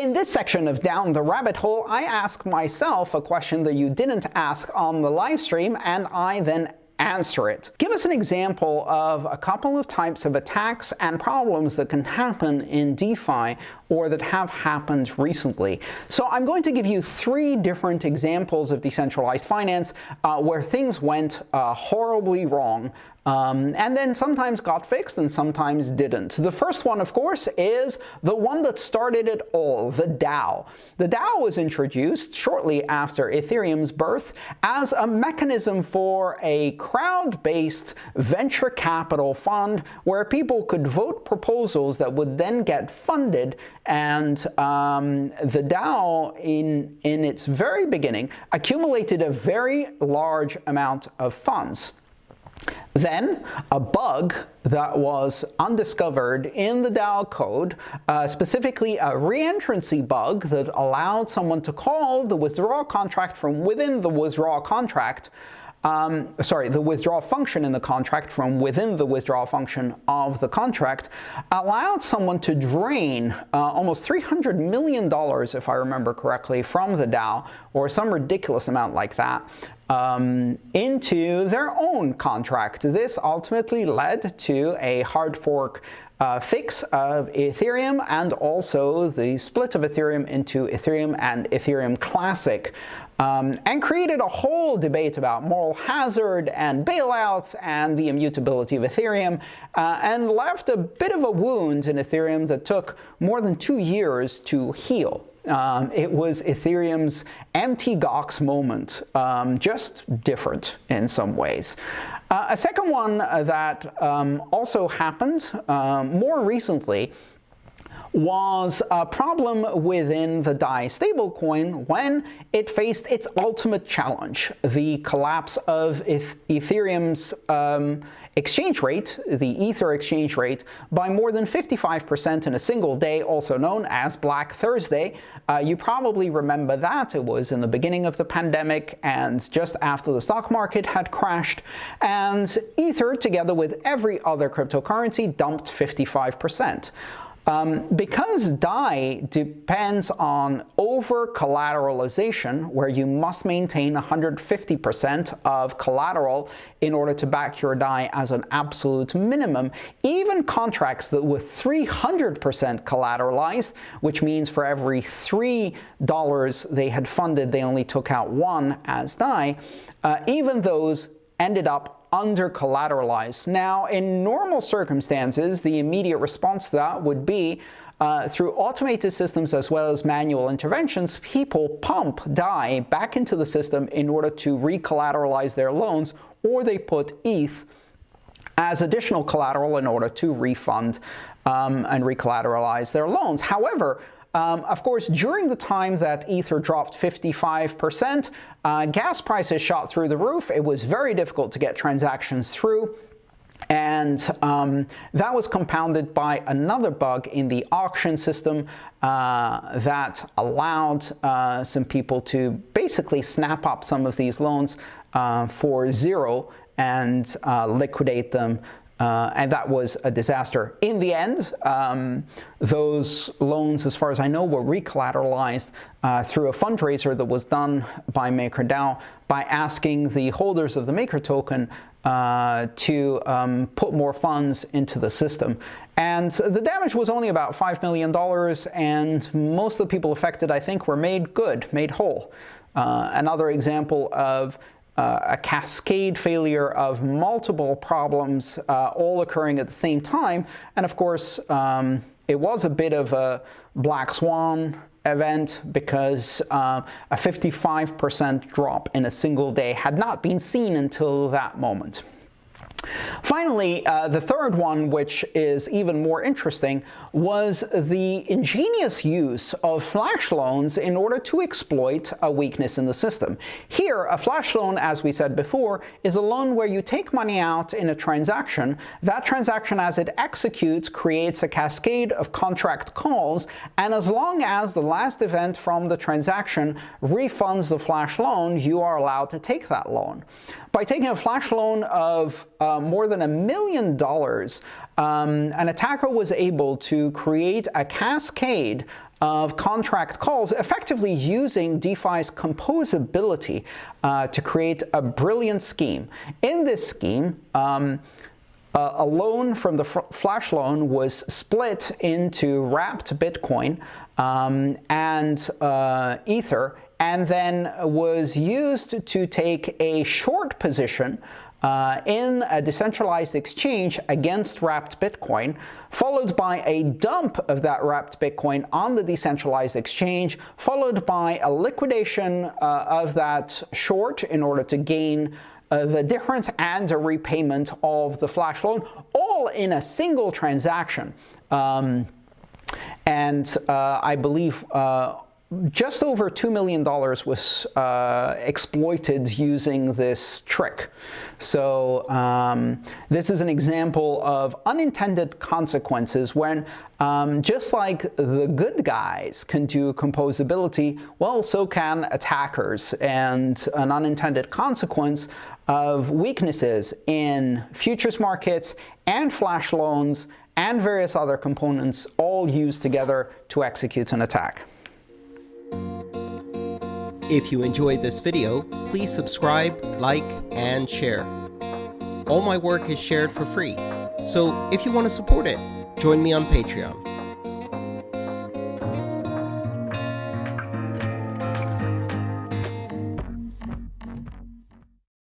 In this section of Down the Rabbit Hole, I ask myself a question that you didn't ask on the live stream, and I then answer it. Give us an example of a couple of types of attacks and problems that can happen in DeFi or that have happened recently. So I'm going to give you three different examples of decentralized finance uh, where things went uh, horribly wrong um, and then sometimes got fixed and sometimes didn't. The first one, of course, is the one that started it all, the DAO. The DAO was introduced shortly after Ethereum's birth as a mechanism for a crowd-based venture capital fund where people could vote proposals that would then get funded and um, the DAO, in, in its very beginning, accumulated a very large amount of funds. Then a bug that was undiscovered in the DAO code, uh, specifically a reentrancy bug that allowed someone to call the withdrawal contract from within the withdrawal contract um, sorry, the withdrawal function in the contract from within the withdrawal function of the contract allowed someone to drain uh, almost $300 million, if I remember correctly, from the DAO, or some ridiculous amount like that, um, into their own contract. This ultimately led to a hard fork uh, fix of Ethereum and also the split of Ethereum into Ethereum and Ethereum Classic um, and created a whole debate about moral hazard and bailouts and the immutability of Ethereum, uh, and left a bit of a wound in Ethereum that took more than two years to heal. Um, it was Ethereum's Mt. Gox moment, um, just different in some ways. Uh, a second one that um, also happened uh, more recently was a problem within the DAI stablecoin when it faced its ultimate challenge, the collapse of Ethereum's um, exchange rate, the Ether exchange rate, by more than 55% in a single day, also known as Black Thursday. Uh, you probably remember that. It was in the beginning of the pandemic and just after the stock market had crashed. And Ether, together with every other cryptocurrency, dumped 55%. Um, because DAI depends on over-collateralization, where you must maintain 150% of collateral in order to back your DAI as an absolute minimum, even contracts that were 300% collateralized, which means for every $3 they had funded, they only took out one as DAI, uh, even those ended up under collateralized. Now, in normal circumstances, the immediate response to that would be uh, through automated systems as well as manual interventions, people pump DAI back into the system in order to recollateralize their loans, or they put ETH as additional collateral in order to refund um, and recollateralize their loans. However, um, of course, during the time that Ether dropped 55%, uh, gas prices shot through the roof. It was very difficult to get transactions through. And um, that was compounded by another bug in the auction system uh, that allowed uh, some people to basically snap up some of these loans uh, for zero and uh, liquidate them uh, and that was a disaster. In the end, um, those loans, as far as I know, were recollateralized uh, through a fundraiser that was done by MakerDAO by asking the holders of the Maker token uh, to um, put more funds into the system. And the damage was only about $5 million, and most of the people affected, I think, were made good, made whole. Uh, another example of uh, a cascade failure of multiple problems uh, all occurring at the same time. And of course, um, it was a bit of a black swan event because uh, a 55% drop in a single day had not been seen until that moment. Finally, uh, the third one, which is even more interesting, was the ingenious use of flash loans in order to exploit a weakness in the system. Here, a flash loan, as we said before, is a loan where you take money out in a transaction. That transaction, as it executes, creates a cascade of contract calls, and as long as the last event from the transaction refunds the flash loan, you are allowed to take that loan. By taking a flash loan of uh, more than a million dollars, um, an attacker was able to create a cascade of contract calls, effectively using DeFi's composability uh, to create a brilliant scheme. In this scheme, um, uh, a loan from the flash loan was split into wrapped Bitcoin um, and uh, Ether, and then was used to take a short position uh, in a decentralized exchange against wrapped Bitcoin, followed by a dump of that wrapped Bitcoin on the decentralized exchange, followed by a liquidation uh, of that short in order to gain uh, the difference and a repayment of the flash loan, all in a single transaction. Um, and uh, I believe uh, just over $2 million was uh, exploited using this trick. So um, this is an example of unintended consequences when um, just like the good guys can do composability, well, so can attackers. And an unintended consequence of weaknesses in futures markets and flash loans and various other components all used together to execute an attack. If you enjoyed this video, please subscribe, like, and share. All my work is shared for free, so if you want to support it, join me on Patreon.